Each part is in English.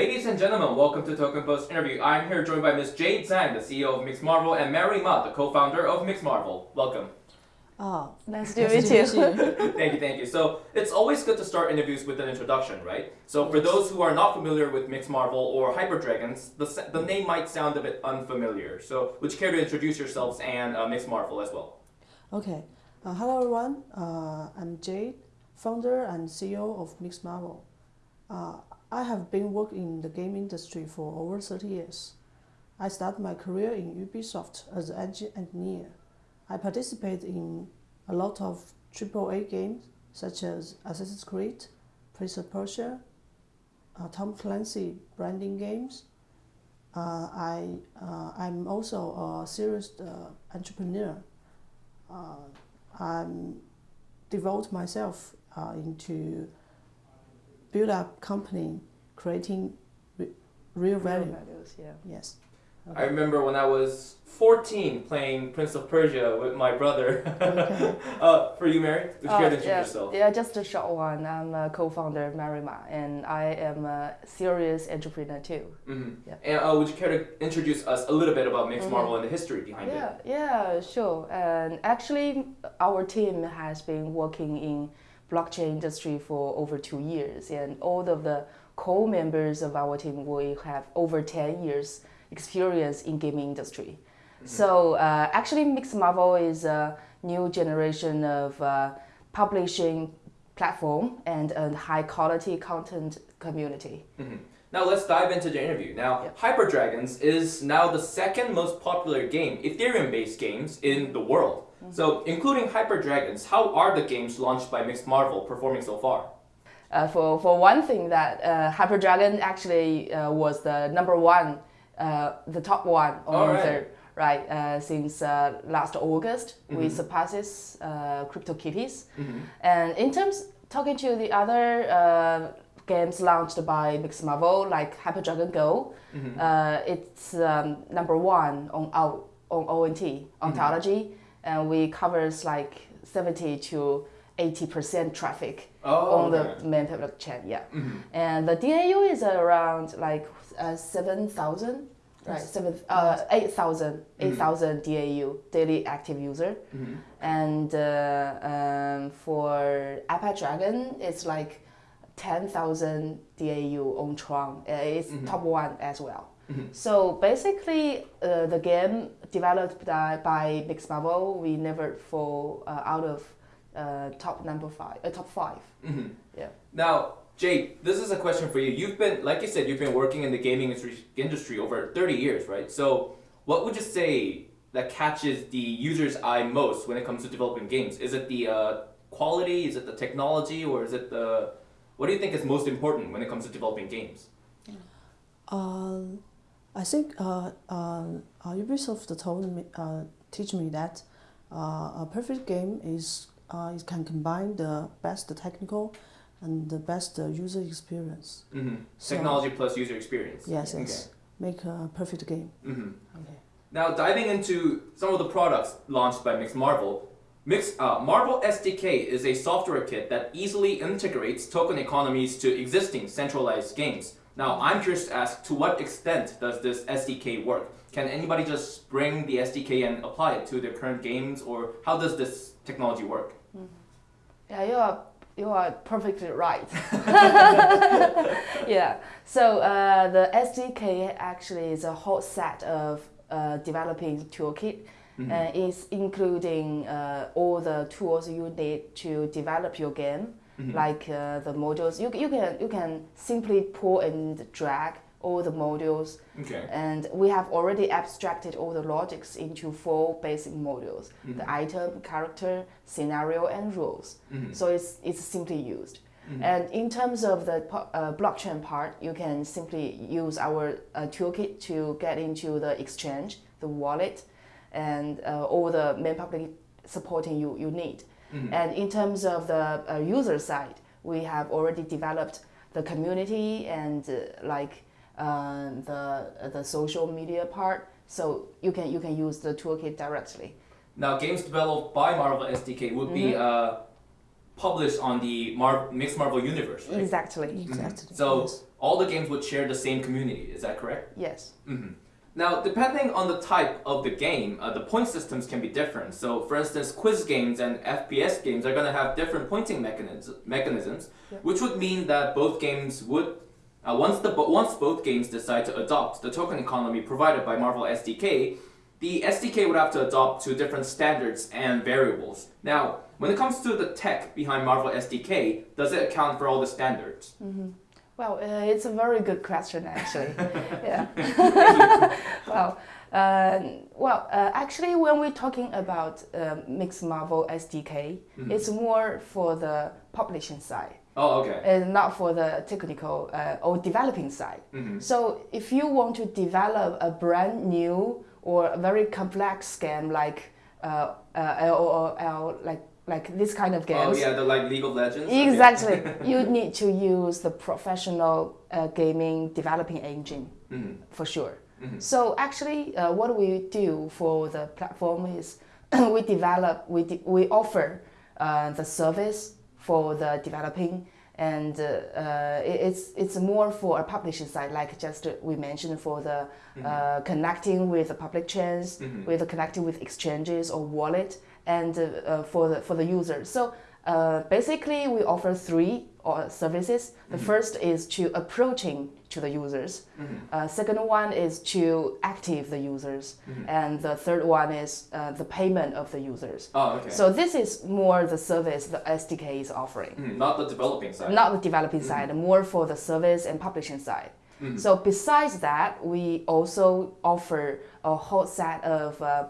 Ladies and gentlemen, welcome to Token Post interview. I'm here joined by Ms. Jade Zhang, the CEO of Mix Marvel, and Mary Ma, the co-founder of Mix Marvel. Welcome. Oh, Nice to meet you. thank you, thank you. So it's always good to start interviews with an introduction, right? So for those who are not familiar with Mix Marvel or Hyper Dragons, the, the name might sound a bit unfamiliar. So would you care to introduce yourselves and uh, Mix Marvel as well? okay. Uh, hello everyone. Uh, I'm Jade, founder and CEO of Mix Marvel. Uh, I have been working in the game industry for over 30 years. I started my career in Ubisoft as an engine engineer. I participate in a lot of AAA games such as Assassin's Creed, Prince of Persia, uh, Tom Clancy branding games. Uh, I, uh, I'm also a serious uh, entrepreneur. Uh, I'm devote myself uh, into build up company, creating re- real value. values, yeah. Yes. I remember when I was 14 playing Prince of Persia with my brother. Okay. uh, for you, Mary, would you care to Uh, introduce yeah, yourself? yeah, just a short one. I'm a co-founder of Marima, and I am a serious entrepreneur too. hmm Yeah. And uh, would you care to introduce us a little bit about Mix Mhm. Marvel and the history behind Yeah, it? yeah, sure. And actually, our team has been working in blockchain industry for over two years, and all of the co-members of our team will have over 10 years experience in gaming industry. So uh, actually, Mix Marvel is a new generation of uh, publishing platform and a high quality content community. Mhm. Now let's dive into the interview. Now, Yep. Hyper Dragons is now the second most popular game, Ethereum-based games in the world. Mm-hmm. So, including Hyper Dragons, how are the games launched by Mix Marvel performing so far? Uh, for, for one thing, that uh, Hyper Dragon actually uh, was the number one, uh, the top one on All right. uh, since uh, last August. We Mhm. surpasses uh, CryptoKitties. Mhm. And in terms talking to the other uh, games launched by Mix Marvel, like Hyper Dragon Go, Mhm. uh, it's um, number one on our on ONT ontology, and we covers like seventy to eighty percent traffic Oh, on okay. the main public chain. Yeah, Mhm. and the DAU is around like uh, seven thousand. Right, seven, uh, eight thousand, Mhm. eight thousand DAU daily active user, Mhm. and uh, um, for Apache Dragon, it's like 10,000 DAU on Tron. Uh, it's Mhm. top one as well. Mhm. So basically, uh, the game developed by, by Marvel, we never fall uh, out of uh, top number five, uh, top five. Mhm. Yeah. Now, Jade, this is a question for you. You've been, like you said, you've been working in the gaming industry, industry over 30 years, right? So, what would you say that catches the user's eye most when it comes to developing games? Is it the uh, quality? Is it the technology? Or is it the. What do you think is most important when it comes to developing games? Um, I think uh, uh, uh, Ubisoft told me, uh, teach me that uh, a perfect game is uh, it can combine the best technical and the best uh, user experience. hmm So- Technology plus user experience. Yes, yes. Make a perfect game. Okay. hmm Okay. Now, diving into some of the products launched by Mix Marvel, Mix uh, Marvel SDK is a software kit that easily integrates token economies to existing centralized games. Now, I'm curious to ask, to what extent does this SDK work? Can anybody just bring the SDK and apply it to their current games, or how does this technology work? Yeah, you are you are perfectly right. yeah. So uh, the SDK actually is a whole set of uh, developing toolkit. Mhm. Uh, it's including uh, all the tools you need to develop your game, Mhm. like uh, the modules. You, you can you can simply pull and drag all the modules, Okay. and we have already abstracted all the logics into four basic modules: Mhm. the item, character, scenario, and rules. Mhm. So it's it's simply used. Mhm. And in terms of the uh, blockchain part, you can simply use our uh, toolkit to get into the exchange, the wallet, and uh, all the main public supporting you, you need. Mhm. And in terms of the uh, user side, we have already developed the community and uh, like uh, the the social media part. So you can you can use the toolkit directly. Now, games developed by Marvel SDK would be Mhm. uh, published on the Mar- Mix Marvel universe, right? Exactly. Exactly. So yes. all the games would share the same community. Is that correct? Yes. hmm Now, depending on the type of the game, uh, the point systems can be different. So, for instance, quiz games and FPS games are going to have different pointing mechanisms, mechanisms Yeah. which would mean that both games would, uh, once the once both games decide to adopt the token economy provided by Marvel SDK, the SDK would have to adopt to different standards and variables. Now, when it comes to the tech behind Marvel SDK, does it account for all the standards? hmm Well, uh, it's a very good question, actually. yeah. well, uh, well, uh, actually, when we're talking about uh, Mix Marvel SDK, Mhm. it's more for the publishing side, Oh, okay. and not for the technical uh, or developing side. hmm So, if you want to develop a brand new or a very complex game like uh, uh, LOL, like like this kind of games. Oh, yeah, the like League of Legends. Okay. Exactly. you need to use the professional uh, gaming developing engine Mhm. for sure. Mhm. So actually, uh, what we do for the platform is we develop, we, de- we offer uh, the service for the developing, and uh, it's it's more for a publishing side, like just we mentioned for the uh, connecting with the public chains, Mhm. with the connecting with exchanges or wallet, and uh, uh, for the for the user. So uh, basically, we offer three uh, services. The Mhm. first is to approaching to the users. Mhm. Uh, second one is to active the users, Mhm. and the third one is uh, the payment of the users. Oh, okay. So this is more the service the SDK is offering, Mhm, Not the developing side. not the developing Mhm. side, more for the service and publishing side. Mhm. So besides that, we also offer a whole set of uh,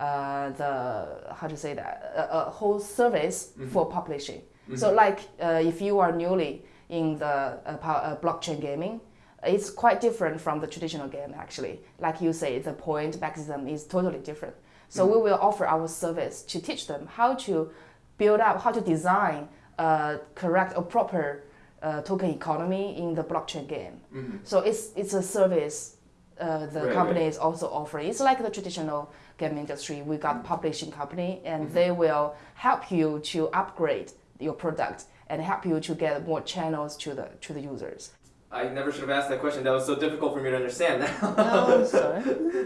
uh, the how to say that a, a whole service Mhm. for publishing. Mhm. So like uh, if you are newly in the uh, uh, blockchain gaming, it's quite different from the traditional game actually. Like you say, the point mechanism is totally different. So we will offer our service to teach them how to build up, how to design a correct or proper uh, token economy in the blockchain game. Mhm. So it's it's a service uh, the Right, company right. is also offering. It's like the traditional game industry. We got publishing company, and Mhm. they will help you to upgrade your product and help you to get more channels to the to the users. I never should have asked that question. That was so difficult for me to understand. Oh, sorry.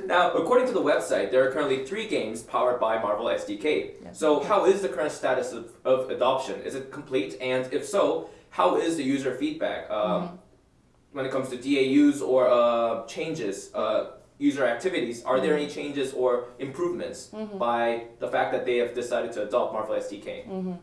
now, according to the website, there are currently three games powered by Marvel SDK. Yes. So, how is the current status of, of adoption? Is it complete? And if so, how is the user feedback um, Mm-hmm. when it comes to DAUs or uh, changes, uh, user activities? Are there any Mm-hmm. changes or improvements by the fact that they have decided to adopt Marvel SDK?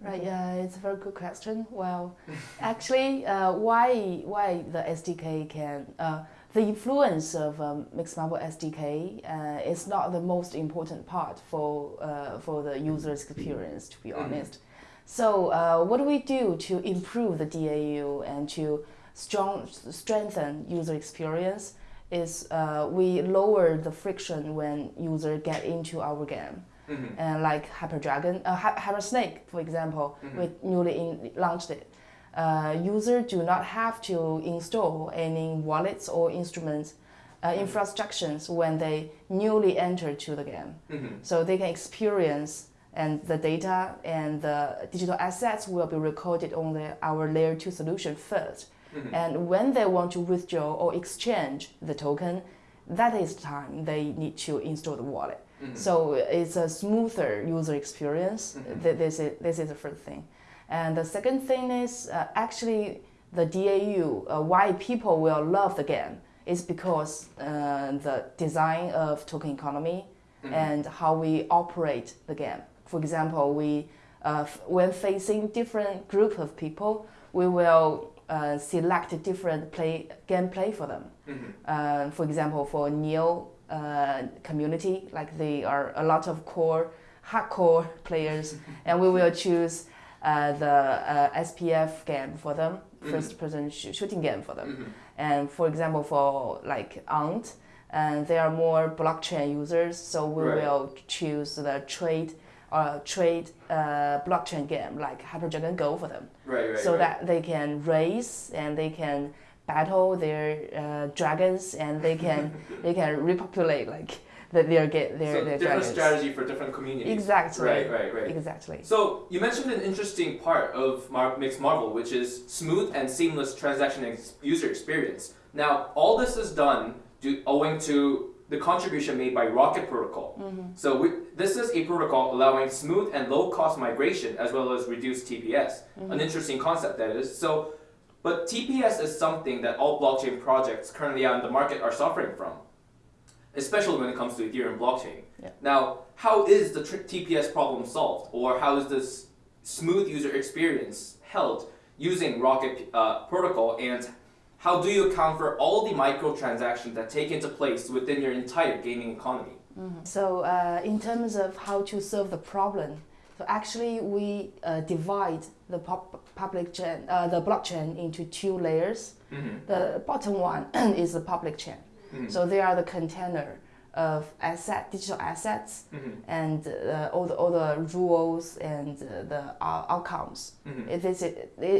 Mm-hmm. Right, yeah, it's a very good question. Well, actually, uh, why why the SDK can uh, the influence of um, Mix Marvel SDK uh, is not the most important part for uh, for the user's experience, to be Mhm. honest. So, uh, what do we do to improve the DAU and to strong strengthen user experience? Is uh, we lower the friction when user get into our game Mhm. and like Hyper Dragon, uh, Hyper Snake, for example, Mhm. we newly in, launched it. Uh, user do not have to install any wallets or instruments uh, Mhm. infrastructures when they newly enter to the game. Mhm. So they can experience and the data and the digital assets will be recorded on the, our layer 2 solution first. Mhm. And when they want to withdraw or exchange the token, that is the time they need to install the wallet. Mhm. So it's a smoother user experience. Mhm. This is this is the first thing, and the second thing is uh, actually the DAU. Uh, why people will love the game is because uh, the design of token economy Mhm. and how we operate the game. For example, we uh, when facing different group of people, we will uh, select different play gameplay for them. Mhm. Uh, for example, for Neo uh, community, like they are a lot of core, hardcore players, and we will choose uh, the uh, SPF game for them, Mhm. first-person sh- shooting game for them. Mhm. And for example, for like Ant, and they are more blockchain users, so we Right. will choose the trade uh, trade uh, blockchain game like Hyper Dragon Go for them Right, right. so right. that they can race and they can battle their uh, dragons and they can they can repopulate like the, their get their, so their different dragons. strategy for different communities. Exactly. Right, right, right. Exactly. So you mentioned an interesting part of Mar- Mix Marvel, which is smooth and seamless transaction ex- user experience. Now, all this is done due, owing to the contribution made by Rocket Protocol. So we, this is a protocol allowing smooth and low-cost migration as well as reduced TPS. An interesting concept that is. So, but TPS is something that all blockchain projects currently out in the market are suffering from, especially when it comes to Ethereum blockchain. Yeah. Now, how is the TPS problem solved, or how is this smooth user experience held using Rocket uh, protocol, and how do you account for all the microtransactions that take into place within your entire gaming economy? So uh, in terms of how to solve the problem, so actually we uh, divide the public chain, uh, the blockchain into two layers. Mm-hmm. The bottom one is the public chain. Mhm. So they are the container of asset, digital assets, Mm-hmm. and uh, all the all the rules and uh, the uh, outcomes. Mm-hmm. It is it,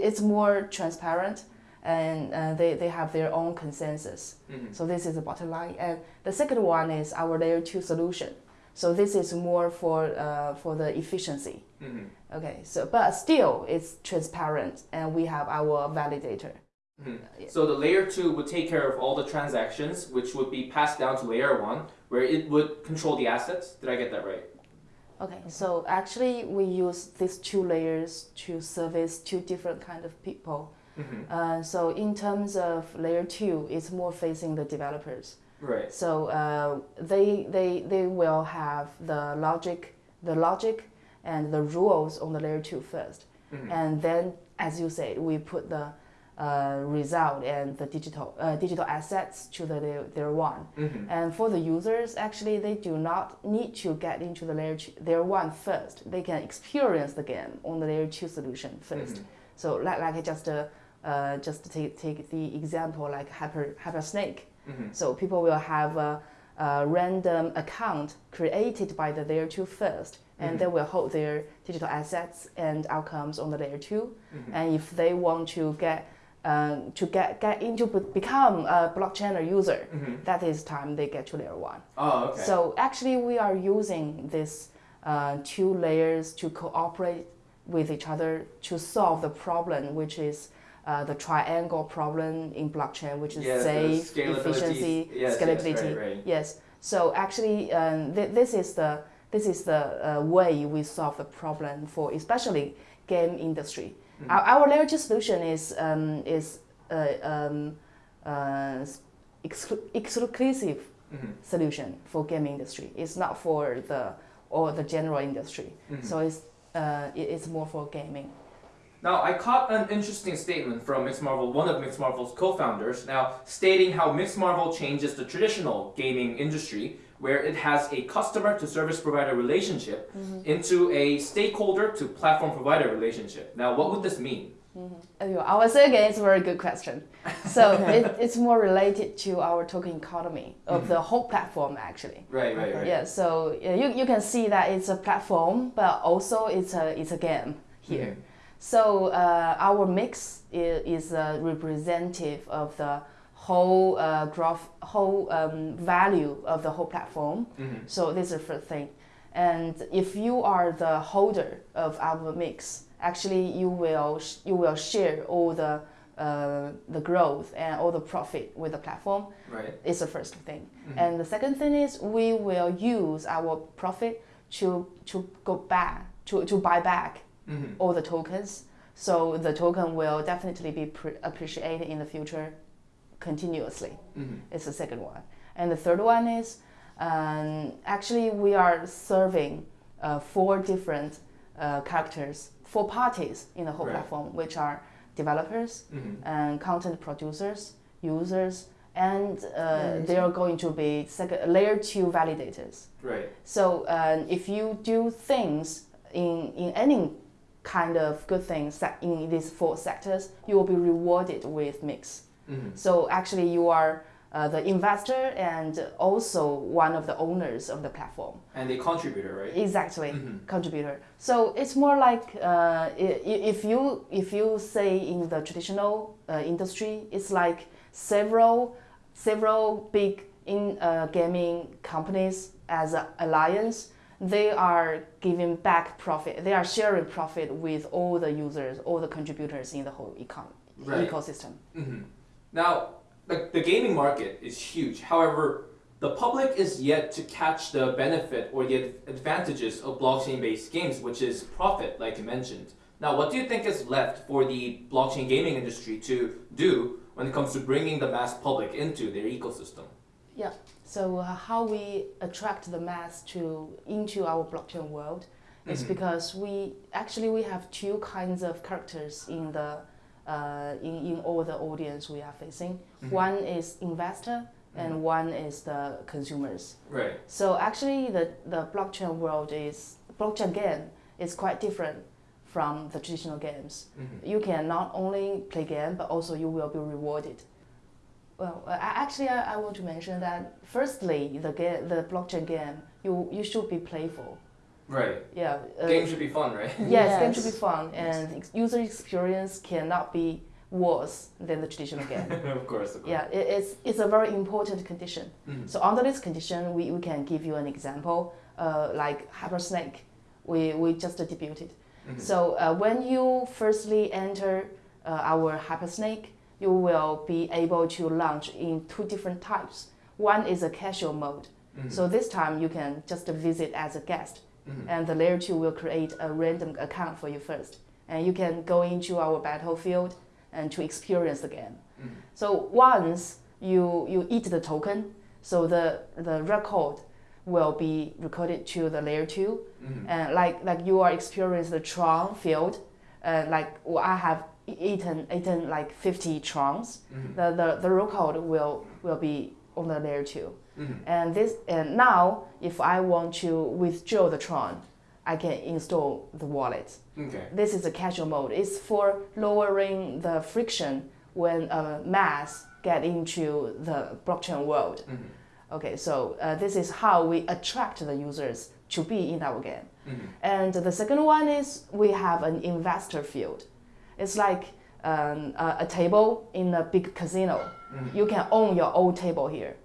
it's more transparent, and uh, they they have their own consensus. Mm-hmm. So this is the bottom line. And the second one is our layer two solution. So this is more for uh, for the efficiency. Mm-hmm. Okay. So but still it's transparent, and we have our validator. Mhm. Yeah. So the layer two would take care of all the transactions, which would be passed down to layer one, where it would control the assets. Did I get that right? Okay. So actually we use these two layers to service two different kind of people. Mm-hmm. Uh, so in terms of layer two, it's more facing the developers. Right. So uh, they, they, they will have the logic, the logic and the rules on the layer two first. Mhm. And then, as you said, we put the uh, result and the digital, uh, digital assets to the layer, layer one. Mm-hmm. And for the users, actually, they do not need to get into the layer, two, layer one first. They can experience the game on the layer two solution 1st Mhm. So, like, like just uh, uh, just take, take the example like Hyper, Hyper Snake. Mm-hmm. So people will have a, a random account created by the layer two first, and Mhm. they will hold their digital assets and outcomes on the layer 2 Mhm. And if they want to get um, to get get into be- become a blockchain user, Mm-hmm. that is time they get to layer one. Oh, okay. So actually, we are using this uh, two layers to cooperate with each other to solve the problem, which is uh, the triangle problem in blockchain, which is Yes, safe, scalability. efficiency, Yes, yes, scalability. right, right. Yes. So actually, um, th- this is the this is the uh, way we solve the problem for especially game industry. Mhm. Our, our layer two solution is um, is uh, um, uh, exclu- exclusive Mhm. solution for game industry. It's not for the or the general industry. Mhm. So it's uh, it's more for gaming. Now, I caught an interesting statement from Mix Marvel, one of Mix Marvel's co-founders, now stating how Mix Marvel changes the traditional gaming industry, where it has a customer to service provider relationship, mm-hmm. into a stakeholder to platform provider relationship. Now, what would this mean? Mm-hmm. Anyway, I would say again, it's a very good question. So it, it's more related to our token economy of Mhm. the whole platform actually. Right, right, right. Yeah, so you, you can see that it's a platform, but also it's a it's a game here. Mm-hmm. So uh, our mix is, is a representative of the whole uh, growth, whole um, value of the whole platform. Mhm. So this is the first thing. And if you are the holder of our mix, actually you will sh- you will share all the uh, the growth and all the profit with the platform. Right. Is the first thing. Mhm. And the second thing is we will use our profit to to go back to, to buy back Mhm. all the tokens. So the token will definitely be pre- appreciated in the future continuously. Mhm. It's the second one. And the third one is um, actually we are serving uh, four different uh, characters, four parties in the whole Right. platform, which are developers Mhm. and content producers, users, and uh, they are going to be second, layer two validators. Right. So um, if you do things in, in any kind of good things sec- in these four sectors, you will be rewarded with mix. Mhm. So actually, you are uh, the investor and also one of the owners of the platform. And the contributor, right? Exactly, Mhm. contributor. So it's more like uh, if you if you say in the traditional uh, industry, it's like several several big in uh, gaming companies as an alliance, they are giving back profit. They are sharing profit with all the users, all the contributors in the whole econ- Right. ecosystem. hmm Now, the, the gaming market is huge. However, the public is yet to catch the benefit or the advantages of blockchain-based games, which is profit, like you mentioned. Now, what do you think is left for the blockchain gaming industry to do when it comes to bringing the mass public into their ecosystem? So uh, how we attract the mass to into our blockchain world is Mhm. because we actually we have two kinds of characters in the uh, in, in all the audience we are facing. Mhm. One is investor and one is the consumers. Right. So actually the, the blockchain world is blockchain game is quite different from the traditional games. hmm You can not only play game but also you will be rewarded. Well, uh, actually, I, I want to mention that firstly, the game, the blockchain game, you you should be playful. Right. Yeah. uh, Game should be fun, right? Yes, game should be fun, and ex- user experience cannot be worse than the traditional game. of course. Of course. yeah, it, it's it's a very important condition. Mhm. So under this condition, we, we can give you an example, uh, like Hypersnake, we, we just debuted. Mhm. So uh, when you firstly enter uh, our Hypersnake, you will be able to launch in two different types. One is a casual mode. Mhm. So this time you can just visit as a guest, Mhm. and the layer two will create a random account for you first, and you can go into our battlefield and to experience the game. Mhm. So once you you eat the token, so the the record will be recorded to the layer two, Mhm. and like like you are experiencing the Tron field, uh, like well, I have eaten eaten like 50 Trons. Mhm. The, the the record will will be on the layer two, Mhm. and this and now if I want to withdraw the Tron, I can install the wallet. Okay. This is a casual mode. It's for lowering the friction when a mass get into the blockchain world. Mhm. Okay, so uh, this is how we attract the users to be in our game. Mhm. And the second one is we have an investor field. It's like um, a, a table in a big casino. Mhm. You can own your own table here,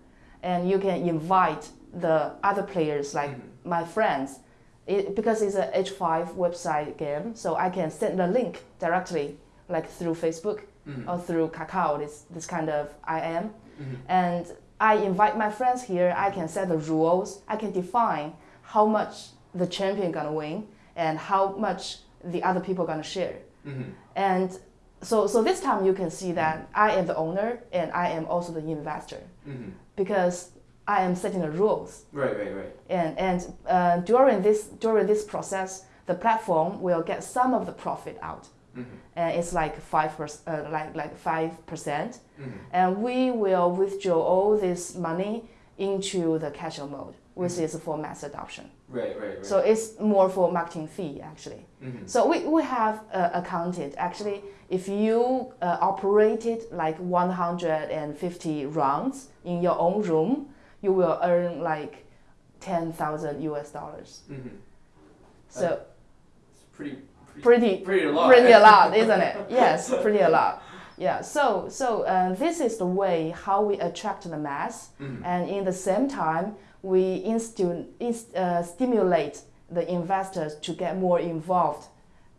and you can invite the other players, like Mhm. my friends. It, because it's a H5 website game, so I can send the link directly, like through Facebook Mhm. or through Kakao, this, this kind of IM. And I invite my friends here. I can set the rules. I can define how much the champion gonna win and how much the other people gonna share. Mhm. And so, so this time you can see that I am the owner and I am also the investor Mhm. because I am setting the rules. Right. Right. Right. And and uh, during this during this process, the platform will get some of the profit out, Mhm. and it's like five percent, uh, like like five percent Mhm. and we will withdraw all this money into the casual mode, which is for mass adoption. Right. Right. Right. So it's more for marketing fee actually. Mhm. So we, we have uh, accounted actually if you uh, operated like 150 rounds in your own room, you will earn like 10,000 US dollars. Mhm. So It's pretty. pretty Pretty a lot. pretty a lot, isn't it? Yes, pretty a lot. Yeah. So so uh, this is the way how we attract the mass, Mhm. and in the same time we instu- inst- uh, stimulate the investors to get more involved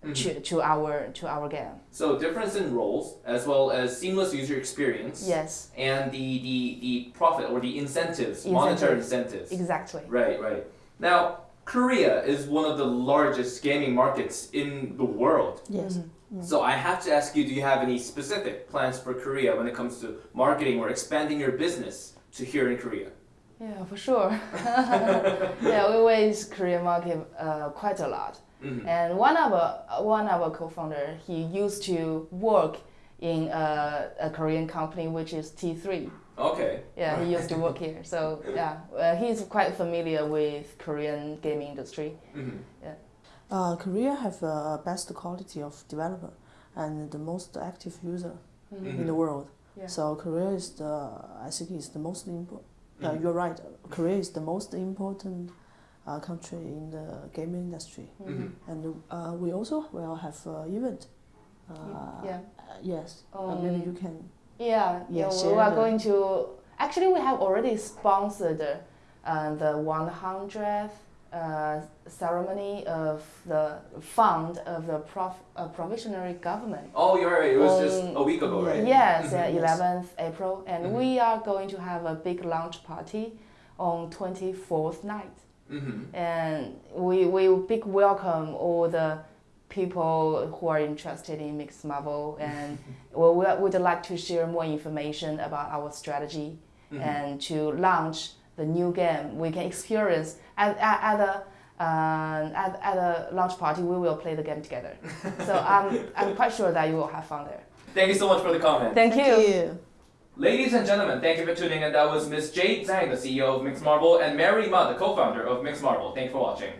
Mhm. to, to our to our game. So difference in roles as well as seamless user experience. Yes, And the, the, the profit or the incentives, monetary incentives. exactly. Right, right. Now, Korea is one of the largest gaming markets in the world. Yes. Mhm. So I have to ask you, do you have any specific plans for Korea when it comes to marketing or expanding your business to here in Korea? Yeah, for sure. yeah, we raise Korean market uh, quite a lot. Mhm. And one of our one of our co-founder, he used to work in a, a Korean company which is T3. Okay. Yeah, he used to work here. So yeah, uh, he's quite familiar with Korean gaming industry. Mhm. Uh, Korea have uh, best quality of developer and the most active user Mhm. in the world. Yeah. So Korea is the I think is the most important. Uh, you're right. Korea is the most important uh, country in the gaming industry, Mhm. and uh, we also will have uh, event. Uh, yeah. uh, yes. uh, maybe Um, you can. Yeah, yeah, Yeah, we are the- going to. Actually, we have already sponsored uh, the 100th uh, ceremony of the fund of the prof, uh, provisionary government. Oh, you're right. It was just Um, a week ago, right? Yes, uh, Mhm. 11th April, and Mhm. we are going to have a big launch party on 24th night, Mm-hmm. and we we big welcome all the people who are interested in Mix Marvel, and we we would like to share more information about our strategy Mm-hmm. and to launch the new game. We can experience at at, at the uh, at, at a launch party. We will play the game together. so I'm I'm quite sure that you will have fun there. Thank you so much for the comment. Thank, you. Ladies and gentlemen, thank you for tuning in. That was Miss Jade Zhang, the CEO of Mix Marvel, and Mary Ma, the co-founder of Mix Marvel. Thank you for watching.